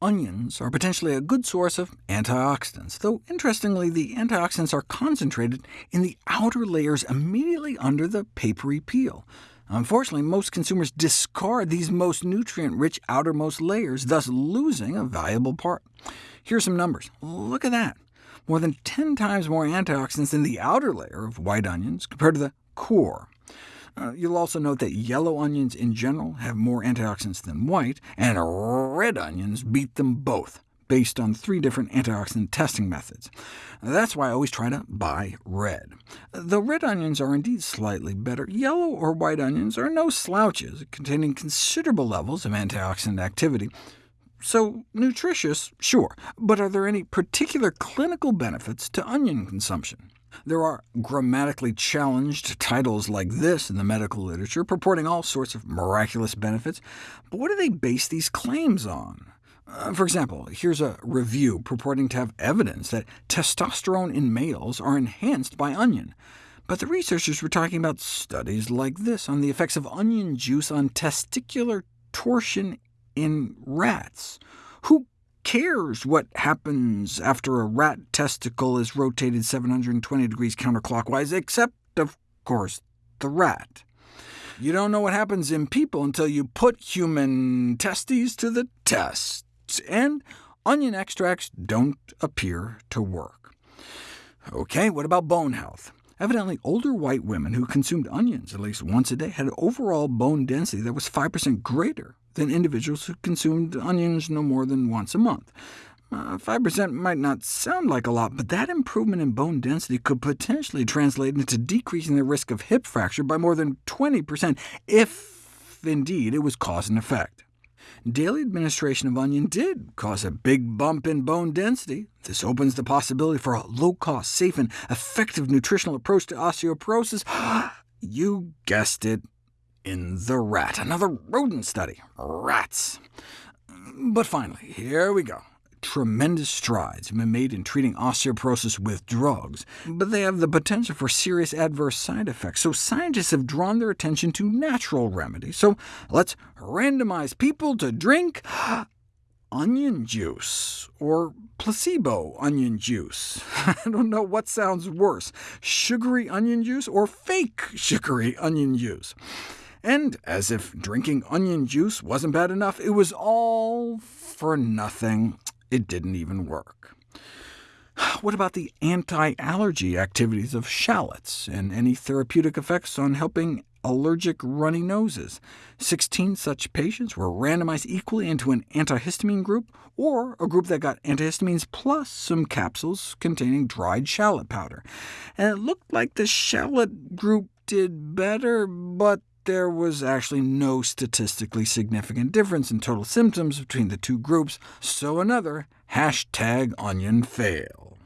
onions are potentially a good source of antioxidants, though interestingly the antioxidants are concentrated in the outer layers immediately under the papery peel. Unfortunately, most consumers discard these most nutrient-rich outermost layers, thus losing a valuable part. Here are some numbers. Look at that. More than 10 times more antioxidants in the outer layer of white onions compared to the core. Uh, you'll also note that yellow onions in general have more antioxidants than white, and red onions beat them both, based on three different antioxidant testing methods. That's why I always try to buy red. Though red onions are indeed slightly better, yellow or white onions are no slouches, containing considerable levels of antioxidant activity. So nutritious, sure, but are there any particular clinical benefits to onion consumption? There are grammatically challenged titles like this in the medical literature, purporting all sorts of miraculous benefits, but what do they base these claims on? Uh, for example, here's a review purporting to have evidence that testosterone in males are enhanced by onion. But the researchers were talking about studies like this on the effects of onion juice on testicular torsion in rats. Who cares what happens after a rat testicle is rotated 720 degrees counterclockwise, except, of course, the rat. You don't know what happens in people until you put human testes to the test, and onion extracts don't appear to work. OK, what about bone health? Evidently, older white women who consumed onions at least once a day had an overall bone density that was 5% greater than individuals who consumed onions no more than once a month. 5% uh, might not sound like a lot, but that improvement in bone density could potentially translate into decreasing the risk of hip fracture by more than 20%, if indeed it was cause and effect. Daily administration of onion did cause a big bump in bone density. This opens the possibility for a low-cost, safe, and effective nutritional approach to osteoporosis. you guessed it, in the rat. Another rodent study. Rats. But finally, here we go. Tremendous strides have been made in treating osteoporosis with drugs, but they have the potential for serious adverse side effects, so scientists have drawn their attention to natural remedies. So let's randomize people to drink onion juice, or placebo onion juice. I don't know what sounds worse, sugary onion juice or fake sugary onion juice. And as if drinking onion juice wasn't bad enough, it was all for nothing. It didn't even work. What about the anti-allergy activities of shallots, and any therapeutic effects on helping allergic runny noses? 16 such patients were randomized equally into an antihistamine group, or a group that got antihistamines plus some capsules containing dried shallot powder. And it looked like the shallot group did better, but there was actually no statistically significant difference in total symptoms between the two groups, so another hashtag onion fail.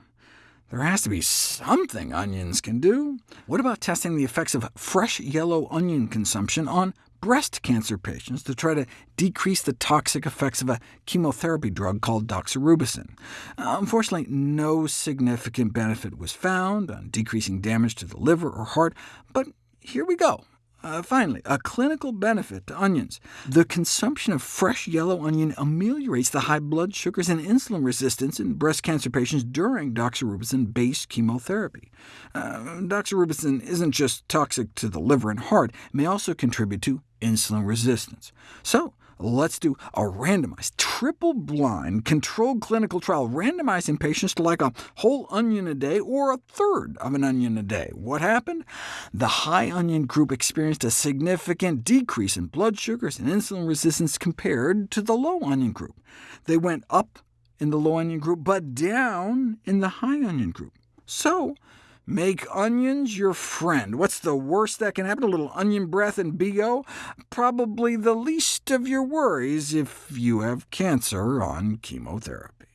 There has to be something onions can do. What about testing the effects of fresh yellow onion consumption on breast cancer patients to try to decrease the toxic effects of a chemotherapy drug called doxorubicin. Uh, unfortunately, no significant benefit was found on decreasing damage to the liver or heart, but here we go. Uh, finally, a clinical benefit to onions. The consumption of fresh yellow onion ameliorates the high blood sugars and insulin resistance in breast cancer patients during doxorubicin-based chemotherapy. Uh, doxorubicin isn't just toxic to the liver and heart, it may also contribute to insulin resistance. So, Let's do a randomized, triple-blind, controlled clinical trial, randomizing patients to like a whole onion a day or a third of an onion a day. What happened? The high onion group experienced a significant decrease in blood sugars and insulin resistance compared to the low onion group. They went up in the low onion group, but down in the high onion group. So Make onions your friend. What's the worst that can happen? A little onion breath and BO? Probably the least of your worries if you have cancer on chemotherapy.